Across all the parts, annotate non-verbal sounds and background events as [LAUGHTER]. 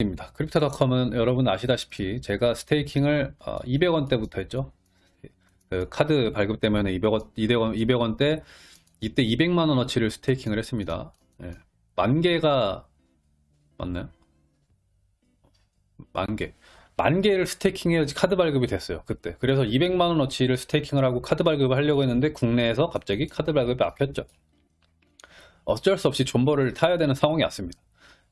입니다. 크립토닷컴은 여러분 아시다시피 제가 staking을 200원대부터 했죠. 그 카드 발급 때문에 200원, 200원, 200원대 이때 200만 원어치를 staking을 했습니다. 예. 만 개가 맞나요? 만 개. 만 개를 staking해야지 카드 발급이 됐어요. 그때. 그래서 200만 원어치를 staking을 하고 카드 발급을 하려고 했는데 국내에서 갑자기 카드 발급이 막혔죠. 어쩔 수 없이 존버를 타야 되는 상황이 왔습니다.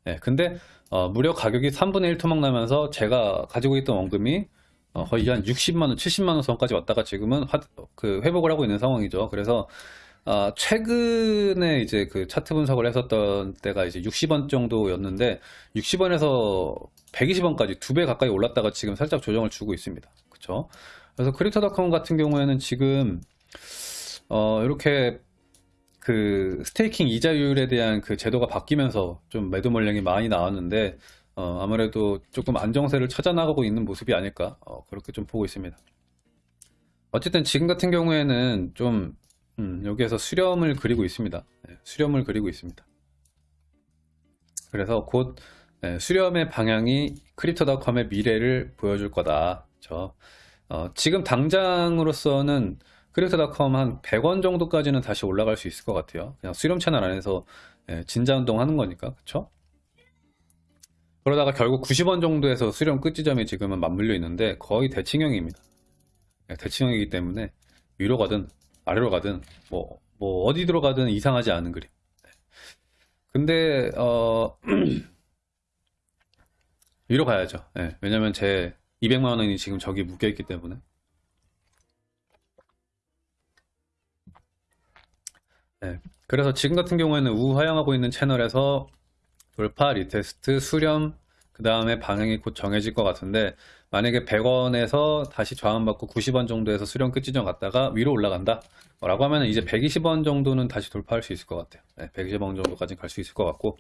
예, 근데 어, 무려 가격이 3분의 1 토막 나면서 제가 가지고 있던 원금이 어, 거의 한 60만 원, 70만 원 선까지 왔다가 지금은 화- 그 회복을 하고 있는 상황이죠. 그래서 아, 최근에 이제 그 차트 분석을 했었던 때가 이제 60원 정도였는데 60원에서 120원까지 두 배 가까이 올랐다가 지금 살짝 조정을 주고 있습니다. 그렇죠? 그래서 크립토닷컴 같은 경우에는 지금 어, 이렇게 그 스테이킹 이자율에 대한 그 제도가 바뀌면서 좀 매도 물량이 많이 나왔는데 어, 아무래도 조금 안정세를 찾아나가고 있는 모습이 아닐까 어, 그렇게 좀 보고 있습니다. 어쨌든 지금 같은 경우에는 좀 음, 여기에서 수렴을 그리고 있습니다. 네, 수렴을 그리고 있습니다. 그래서 곧 네, 수렴의 방향이 크립토닷컴의 미래를 보여줄 거다. 그렇죠? 어, 지금 당장으로서는 크립토닷컴 한 100원 정도까지는 다시 올라갈 수 있을 것 같아요. 그냥 수렴 채널 안에서 예, 진자 운동 하는 거니까, 그쵸? 그러다가 결국 90원 정도에서 수렴 끝 지점이 지금은 맞물려 있는데 거의 대칭형입니다. 예, 대칭형이기 때문에 위로 가든 아래로 가든 뭐, 뭐 어디로 가든 이상하지 않은 그림. 네. 근데 어 [CLEARS THROAT] 위로 가야죠. 예, 왜냐면 제 200만 원이 지금 저기 묶여 있기 때문에. 네, 그래서 지금 같은 경우에는 우하향하고 있는 채널에서 돌파, retest, 수렴, 그 다음에 방향이 곧 정해질 것 같은데 만약에 100원에서 다시 저항받고 90원 정도에서 수렴 끝 지점 갔다가 위로 올라간다 라고 하면 이제 120원 정도는 다시 돌파할 수 있을 것 같아요. 네, 120원 정도까지 갈 수 있을 것 같고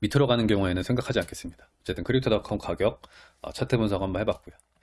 밑으로 가는 경우에는 생각하지 않겠습니다. 어쨌든 크립토닷컴 가격 어, 차트 분석 한번 해봤고요.